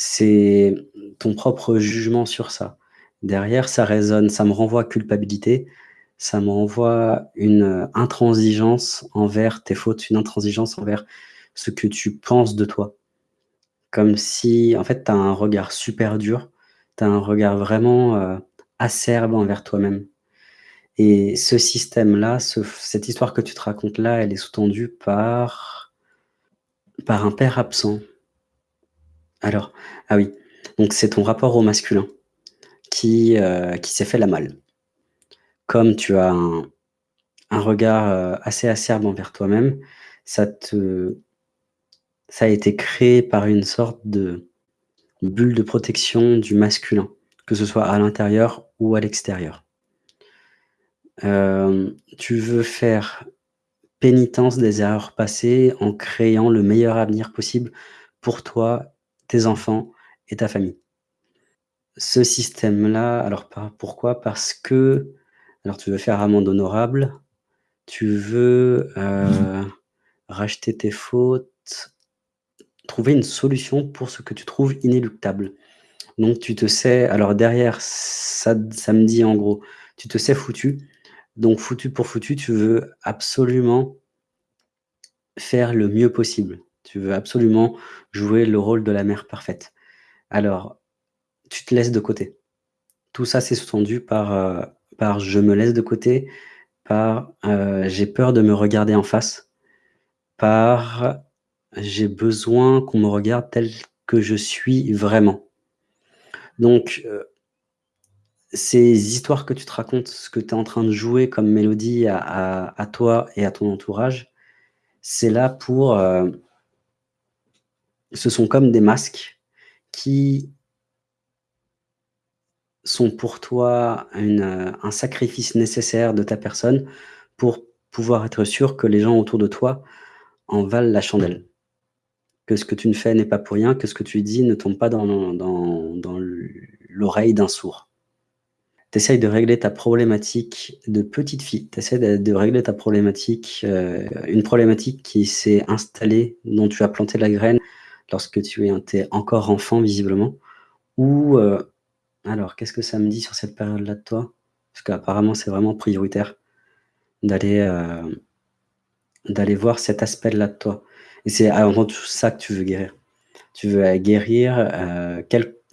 c'est ton propre jugement sur ça. Derrière, ça résonne, ça me renvoie culpabilité, ça me renvoie une intransigeance envers tes fautes, une intransigeance envers ce que tu penses de toi. Comme si, en fait, tu as un regard super dur, tu as un regard vraiment euh, acerbe envers toi-même. Et ce système-là, cette histoire que tu te racontes là, elle est sous-tendue par, par un père absent. Alors, ah oui, donc c'est ton rapport au masculin qui, euh, s'est fait la malle. Comme tu as un, regard euh, assez acerbe envers toi-même, ça ça a été créé par une sorte de bulle de protection du masculin, que ce soit à l'intérieur ou à l'extérieur. Euh, tu veux faire pénitence des erreurs passées en créant le meilleur avenir possible pour toi, tes enfants et ta famille. Ce système-là, alors pourquoi? Parce que alors tu veux faire amende honorable, tu veux euh, racheter tes fautes, trouver une solution pour ce que tu trouves inéluctable. Donc tu te sais alors derrière ça ça me dit en gros, tu te sais foutu, donc foutu pour foutu, tu veux absolument faire le mieux possible. Tu veux absolument jouer le rôle de la mère parfaite. Alors, tu te laisses de côté. Tout ça, c'est sous-tendu par, euh, par je me laisse de côté, par euh, j'ai peur de me regarder en face, par j'ai besoin qu'on me regarde tel que je suis vraiment. Donc, euh, ces histoires que tu te racontes, ce que tu es en train de jouer comme mélodie à, toi et à ton entourage, c'est là pour... ce sont comme des masques qui sont pour toi euh, un sacrifice nécessaire de ta personne pour pouvoir être sûr que les gens autour de toi en valent la chandelle que ce que tu ne fais n'est pas pour rien, que ce que tu dis ne tombe pas dans, l'oreille d'un sourd. Tu de régler ta problématique de petite fille, tu essaies de, régler ta problématique, euh, une problématique qui s'est installée, dont tu as planté la graine lorsque tu étais encore enfant, visiblement. Ou, euh, alors, qu'est-ce que ça me dit sur cette période-là de toi? Parce qu'apparemment, c'est vraiment prioritaire d'aller euh, d'aller voir cet aspect-là de toi. Et c'est avant tout ça que tu veux guérir. Tu veux guérir, euh,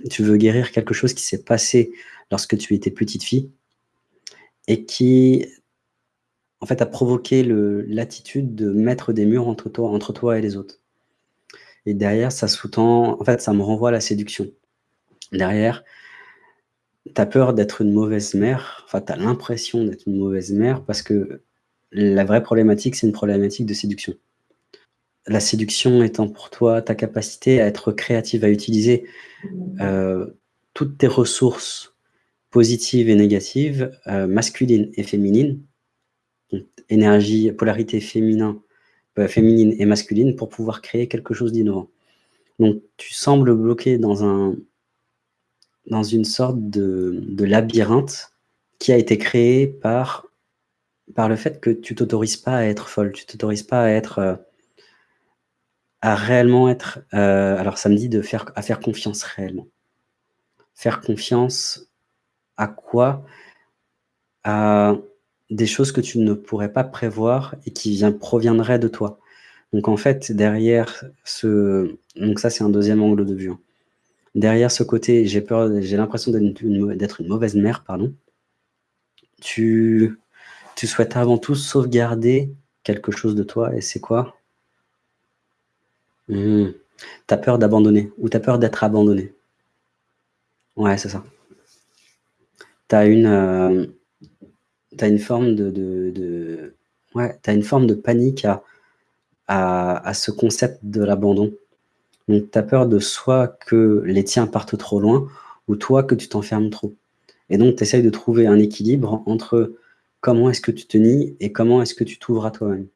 tu veux guérir quelque chose qui s'est passé lorsque tu étais petite fille et qui, en fait, a provoqué l'attitude de mettre des murs entre toi, entre toi et les autres. Et derrière, ça sous-tend, en fait, ça me renvoie à la séduction. Derrière, tu as peur d'être une mauvaise mère, enfin, tu as l'impression d'être une mauvaise mère parce que la vraie problématique, c'est une problématique de séduction la séduction étant pour toi ta capacité à être créative, à utiliser euh, toutes tes ressources positives et négatives, euh, masculines et féminines, énergie, polarité féminin, féminine et masculine, pour pouvoir créer quelque chose d'innovant. Donc tu sembles bloqué dans, un, dans une sorte de, labyrinthe qui a été créé par, le fait que tu t'autorises pas à être folle, tu t'autorises pas à être à réellement être, euh, alors ça me dit de faire, à faire confiance réellement. Faire confiance à quoi? À des choses que tu ne pourrais pas prévoir et qui vient, proviendraient de toi. Donc en fait, derrière ce... Donc ça, c'est un deuxième angle de vue. Hein. Derrière ce côté, j'ai peur, j'ai l'impression d'être une, mauvaise mère, pardon. Tu, tu souhaites avant tout sauvegarder quelque chose de toi, et c'est quoi? Mmh. Tu as peur d'abandonner ou tu as peur d'être abandonné? Ouais, c'est ça. Tu as une, euh, une forme de, as une forme de panique à, à, ce concept de l'abandon. Donc tu as peur de soit que les tiens partent trop loin ou toi que tu t'enfermes trop. Et donc tu essayes de trouver un équilibre entre comment est-ce que tu te nies et comment est-ce que tu t'ouvres à toi-même.